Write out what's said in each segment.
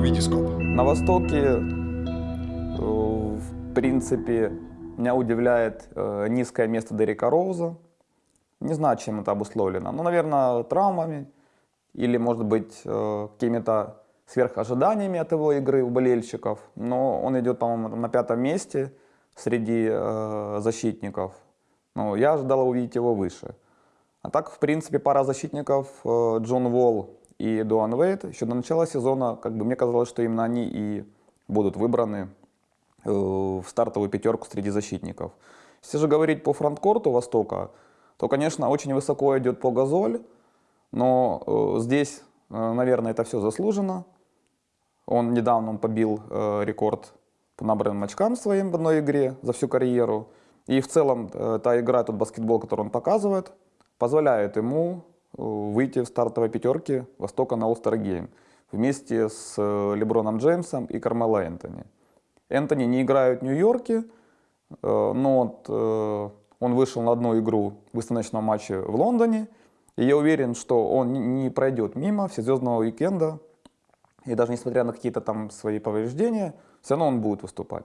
Витископ. На Востоке, э, в принципе, меня удивляет э, низкое место Дерека Роуза. Не знаю, чем это обусловлено. Ну, наверное, травмами или, может быть, э, какими-то сверхожиданиями от его игры у болельщиков. Но он идет, по-моему, на пятом месте среди защитников. Ну, я ожидал увидеть его выше. А так, в принципе, пара защитников Джон Волл и Дуан Вейт, еще до начала сезона, как бы мне казалось, что именно они и будут выбраны э, в стартовую пятерку среди защитников. Если же говорить по фронткорту Востока, то, конечно, очень высоко идет по Газоль, но э, здесь, э, наверное, это все заслужено. Он недавно он побил рекорд по набранным очкам своим в одной игре за всю карьеру. И в целом та игра, тот баскетбол, который он показывает, позволяет ему выйти в стартовой пятерке Востока на All-Star Game вместе с э, Леброном Джеймсом и Кармело Энтони. Энтони не играют в Нью-Йорке, э, но он вышел на одну игру в выставочном матче в Лондоне, и я уверен, что он не пройдет мимо всезвездного уикенда, и даже несмотря на какие-то там свои повреждения, все равно он будет выступать.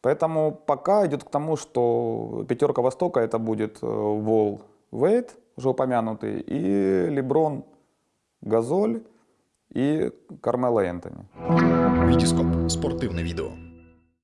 Поэтому пока идет к тому, что пятерка Востока это будет Вол Вейт, уже упомянутый, и Леброн Газоль и Кармела Энтони. Витископ. Спортивне відео.